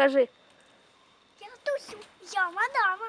скажи. Я тусю, я мадама.